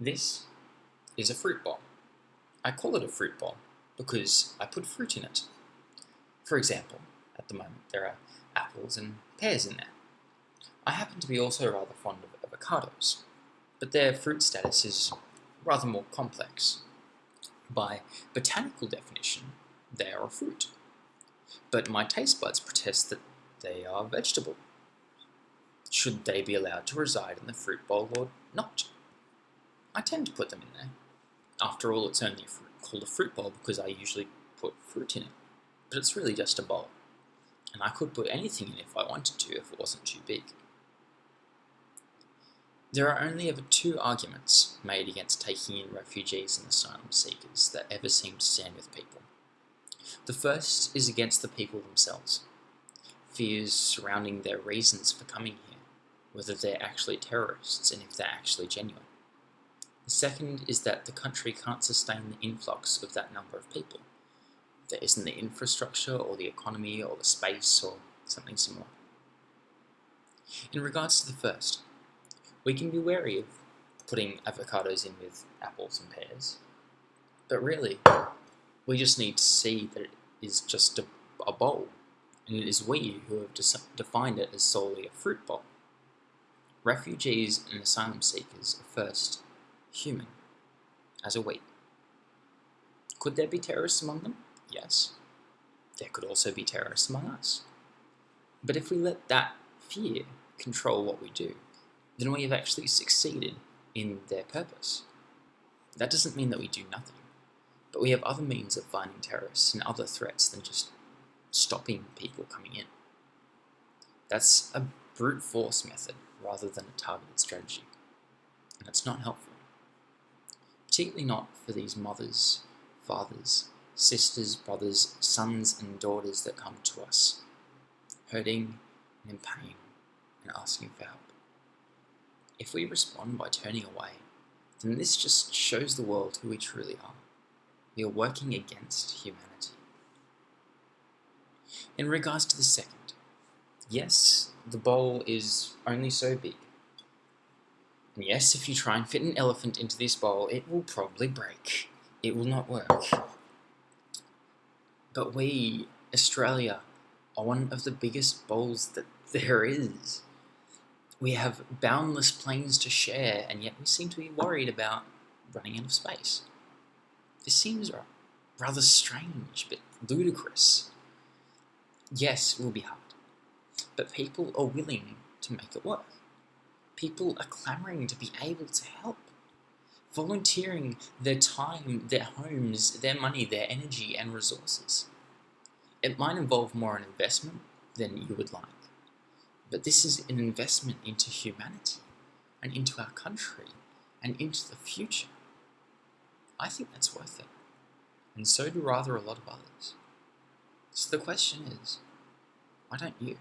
This is a fruit bowl. I call it a fruit bowl because I put fruit in it. For example, at the moment there are apples and pears in there. I happen to be also rather fond of avocados, but their fruit status is rather more complex. By botanical definition, they are a fruit. But my taste buds protest that they are vegetable. Should they be allowed to reside in the fruit bowl or not? Tend to put them in there. After all, it's only called a fruit bowl because I usually put fruit in it. But it's really just a bowl. And I could put anything in if I wanted to if it wasn't too big. There are only ever two arguments made against taking in refugees and asylum seekers that ever seem to stand with people. The first is against the people themselves. Fears surrounding their reasons for coming here, whether they're actually terrorists and if they're actually genuine. The second is that the country can't sustain the influx of that number of people. There isn't the infrastructure or the economy or the space or something similar. In regards to the first, we can be wary of putting avocados in with apples and pears, but really, we just need to see that it is just a, a bowl, and it is we who have defined it as solely a fruit bowl. Refugees and asylum seekers are first human, as a weight. Could there be terrorists among them? Yes. There could also be terrorists among us. But if we let that fear control what we do, then we have actually succeeded in their purpose. That doesn't mean that we do nothing, but we have other means of finding terrorists and other threats than just stopping people coming in. That's a brute force method rather than a targeted strategy, and it's not helpful particularly not for these mothers, fathers, sisters, brothers, sons, and daughters that come to us, hurting and in pain and asking for help. If we respond by turning away, then this just shows the world who we truly are. We are working against humanity. In regards to the second, yes, the bowl is only so big, and yes, if you try and fit an elephant into this bowl, it will probably break. It will not work. But we, Australia, are one of the biggest bowls that there is. We have boundless plains to share, and yet we seem to be worried about running out of space. This seems rather strange, but ludicrous. Yes, it will be hard, but people are willing to make it work. People are clamoring to be able to help. Volunteering their time, their homes, their money, their energy and resources. It might involve more an investment than you would like, but this is an investment into humanity and into our country and into the future. I think that's worth it, and so do rather a lot of others. So the question is, why don't you?